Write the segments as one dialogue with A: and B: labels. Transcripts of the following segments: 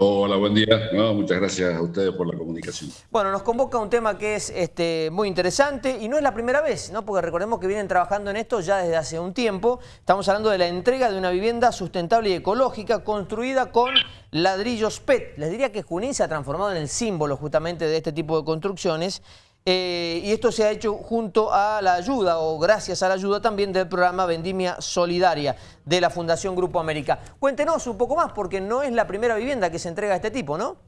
A: Hola, buen día. muchas gracias a ustedes por la comunicación.
B: Bueno, nos convoca un tema que es este, muy interesante y no es la primera vez, ¿no? porque recordemos que vienen trabajando en esto ya desde hace un tiempo. Estamos hablando de la entrega de una vivienda sustentable y ecológica construida con ladrillos PET. Les diría que Junín se ha transformado en el símbolo justamente de este tipo de construcciones eh, y esto se ha hecho junto a la ayuda o gracias a la ayuda también del programa Vendimia Solidaria de la Fundación Grupo América. Cuéntenos un poco más porque no es la primera vivienda que se entrega a este tipo, ¿no?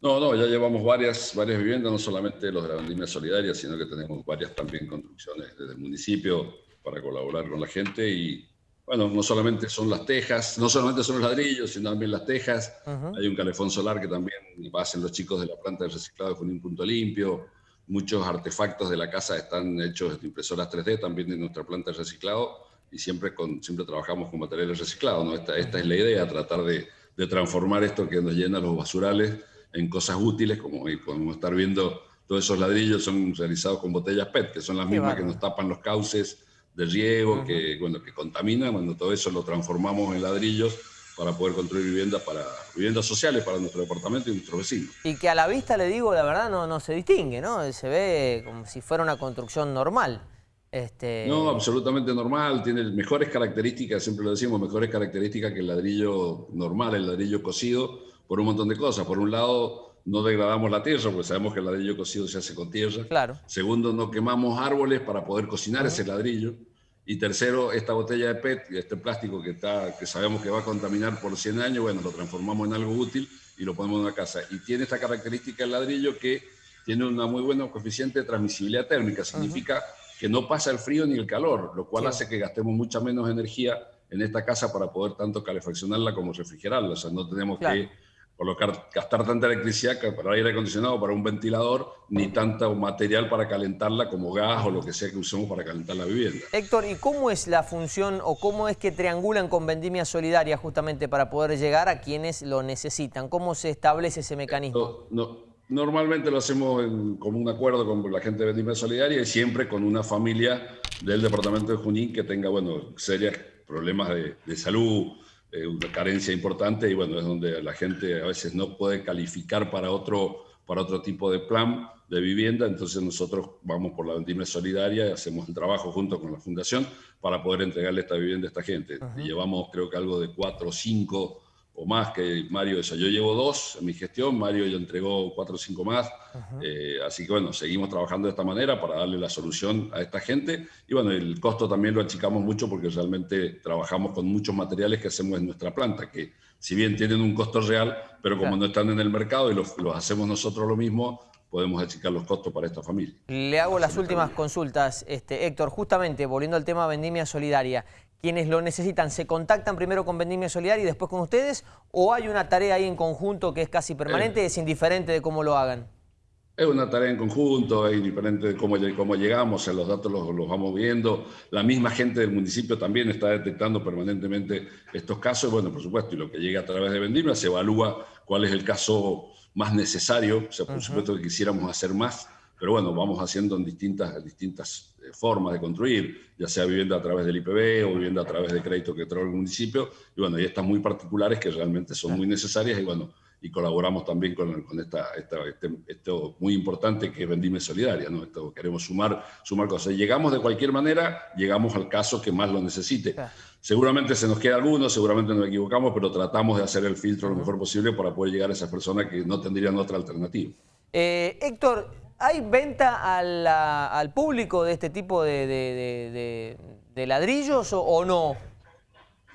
A: No, no, ya llevamos varias, varias viviendas, no solamente los de la Vendimia Solidaria, sino que tenemos varias también construcciones desde el municipio para colaborar con la gente y bueno, no solamente son las tejas, no solamente son los ladrillos, sino también las tejas. Hay un calefón solar que también hacen los chicos de la planta de reciclado con un punto limpio Muchos artefactos de la casa están hechos de impresoras 3D, también de nuestra planta de reciclado, y siempre, con, siempre trabajamos con materiales reciclados. ¿no? Esta, esta es la idea, tratar de, de, transformar esto que nos llena los basurales en cosas útiles, como podemos estar viendo, todos esos ladrillos son realizados con botellas PET, que son las mismas que nos tapan los cauces de riego, que, bueno, que contaminan, cuando todo eso lo transformamos en ladrillos para poder construir viviendas para viviendas sociales para nuestro departamento y nuestros vecinos.
B: Y que a la vista, le digo, la verdad no, no se distingue, ¿no? Se ve como si fuera una construcción normal.
A: Este... No, absolutamente normal, tiene mejores características, siempre lo decimos, mejores características que el ladrillo normal, el ladrillo cocido, por un montón de cosas. Por un lado, no degradamos la tierra, porque sabemos que el ladrillo cocido se hace con tierra.
B: Claro.
A: Segundo, no quemamos árboles para poder cocinar ese ladrillo. Y tercero, esta botella de PET, este plástico que, está, que sabemos que va a contaminar por 100 años, bueno, lo transformamos en algo útil y lo ponemos en una casa. Y tiene esta característica el ladrillo que tiene una muy buena coeficiente de transmisibilidad térmica. Significa que no pasa el frío ni el calor, lo cual hace que gastemos mucha menos energía en esta casa para poder tanto calefaccionarla como refrigerarla. O sea, no tenemos que colocar, gastar tanta electricidad para aire acondicionado, para un ventilador, ni tanto material para calentarla como gas o lo que sea que usemos para calentar la vivienda.
B: Héctor, ¿y cómo es la función o cómo es que triangulan con vendimia solidaria justamente para poder llegar a quienes lo necesitan? ¿Cómo se establece ese mecanismo?
A: No, normalmente lo hacemos en común acuerdo con la gente de vendimia solidaria y siempre con una familia del departamento de Junín que tenga, bueno, serios problemas de, de salud, eh, una carencia importante y bueno, es donde la gente a veces no puede calificar para otro, para otro tipo de plan de vivienda, entonces nosotros vamos por la vendimia solidaria y hacemos el trabajo junto con la fundación para poder entregarle esta vivienda a esta gente. llevamos creo que algo de cuatro o cinco o más que Mario eso. Yo llevo dos en mi gestión, Mario ya entregó cuatro o cinco más, eh, así que bueno, seguimos trabajando de esta manera para darle la solución a esta gente y bueno, el costo también lo achicamos mucho porque realmente trabajamos con muchos materiales que hacemos en nuestra planta, que si bien tienen un costo real, pero como no están en el mercado y los, los hacemos nosotros lo mismo, podemos achicar los costos para esta familia.
B: Le hago las últimas consultas, este, Héctor, justamente volviendo al tema vendimia solidaria quienes lo necesitan se contactan primero con Vendimia Solidaria y después con ustedes o hay una tarea ahí en conjunto que es casi permanente, es indiferente de cómo lo hagan?
A: Es una tarea en conjunto, es indiferente de cómo, cómo llegamos, los datos los, los, vamos viendo. La misma gente del municipio también está detectando permanentemente estos casos. Bueno, por supuesto, y lo que llega a través de Vendimia se evalúa cuál es el caso más necesario. O sea, por supuesto que quisiéramos hacer más, pero bueno, vamos haciendo en distintas, distintas eh, formas de construir, ya sea vivienda a través del IPB o vivienda a través de crédito que trae el municipio, y bueno, y estas muy particulares que realmente son muy necesarias y bueno, y colaboramos también con, con esta, esta este, esto muy importante que es Vendime Solidaria, ¿no? Esto, queremos sumar, sumar cosas. Llegamos de cualquier manera, llegamos al caso que más lo necesite. Seguramente se nos queda alguno, seguramente nos equivocamos, pero tratamos de hacer el filtro lo mejor posible para poder llegar a esas personas que no tendrían otra alternativa.
B: Eh, Héctor, ¿Hay venta al, público de este tipo de, ladrillos o, no?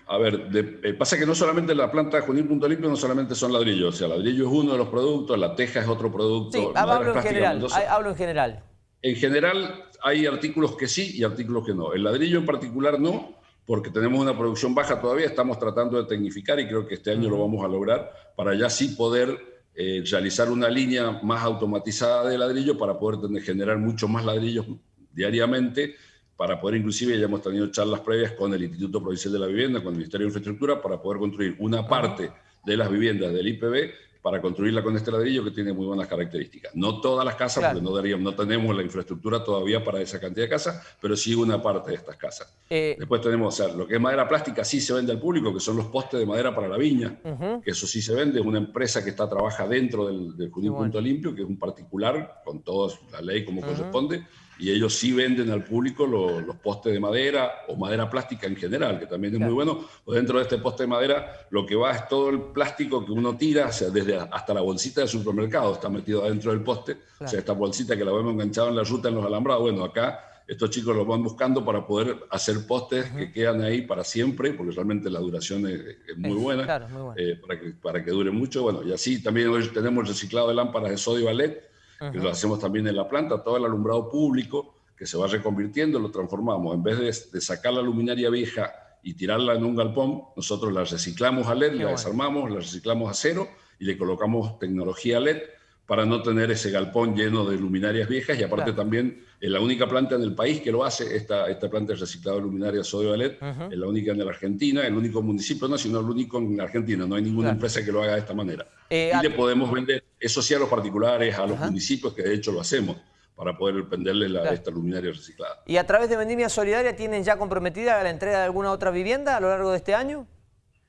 A: A ver, eh, pasa que no solamente la planta Junín Punto Limpio no solamente son ladrillos, o sea, ladrillo es uno de los productos, la teja es otro producto.
B: Sí, hablo en general, hablo en general.
A: En general hay artículos que sí y artículos que no. El ladrillo en particular no, porque tenemos una producción baja todavía, estamos tratando de tecnificar y creo que este año lo vamos a lograr para ya sí poder eh, realizar una línea más automatizada de ladrillo para poder tener, generar mucho más ladrillos diariamente, para poder inclusive, ya hemos tenido charlas previas con el Instituto Provincial de la Vivienda, con el Ministerio de Infraestructura, para poder construir una parte de las viviendas del IPB para construirla con este ladrillo que tiene muy buenas características. No todas las casas,
B: Claro.
A: porque no, daríamos, no tenemos la infraestructura todavía para esa cantidad de casas, pero sí una parte de estas casas.
B: Eh,
A: Después tenemos, o sea, lo que es madera plástica sí se vende al público, que son los postes de madera para la viña, que eso sí se vende, es una empresa que está trabaja dentro del, del
B: bueno.
A: Punto Limpio, que es un particular, con toda la ley como corresponde, y ellos sí venden al público lo- los postes de madera o madera plástica en general, que también es
B: Claro.
A: muy bueno. Pues dentro de este poste de madera lo que va es todo el plástico que uno tira, o sea, desde hasta la bolsita del supermercado está metido adentro del poste, o sea, esta bolsita que la vemos enganchada en la ruta en los alambrados, bueno, acá estos chicos lo van buscando para poder hacer postes que quedan ahí para siempre, porque realmente la duración es, es muy buena,
B: claro, muy buena.
A: eh, para, que, para que dure mucho. Bueno, y así también hoy tenemos reciclado de lámparas de sodio a LED, que lo hacemos también en la planta, todo el alumbrado público que se va reconvirtiendo, lo transformamos. En vez de, de sacar la luminaria vieja y tirarla en un galpón, nosotros la reciclamos a LED, la
B: bueno.
A: desarmamos, la reciclamos a cero y le colocamos tecnología LED para no tener ese galpón lleno de luminarias viejas y aparte
B: Claro.
A: también es la única planta en el país que lo hace, esta, esta planta de reciclado de luminaria sodio a LED, es la única en la Argentina, el único municipio, no, sino el único en la Argentina, no hay ninguna
B: Claro.
A: empresa que lo haga de esta manera.
B: Eh,
A: y le podemos vender, eso sí a los particulares, a los municipios, que de hecho lo hacemos, para poder venderles la,
B: Claro.
A: esta luminaria reciclada.
B: ¿Y a través de Vendimia Solidaria tienen ya comprometida la entrega de alguna otra vivienda a lo largo de este año?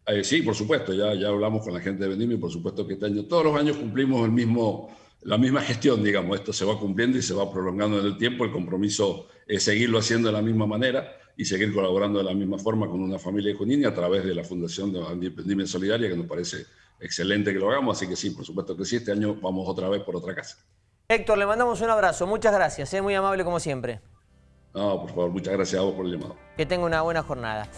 A: Eh, sí, por supuesto, ya, ya hablamos con la gente de Vendimia y por supuesto que este año, todos los años cumplimos el mismo, la misma gestión, digamos, esto se va cumpliendo y se va prolongando en el tiempo, el compromiso es seguirlo haciendo de la misma manera y seguir colaborando de la misma forma con una familia de Junín y a través de la Fundación de Vendimia Solidaria, que nos parece excelente que lo hagamos, así que sí, por supuesto que sí, este año vamos otra vez por otra casa.
B: Héctor, le mandamos un abrazo. Muchas gracias. Es muy amable como siempre.
A: No, por favor, muchas gracias a vos por el llamado.
B: Que tenga una buena jornada.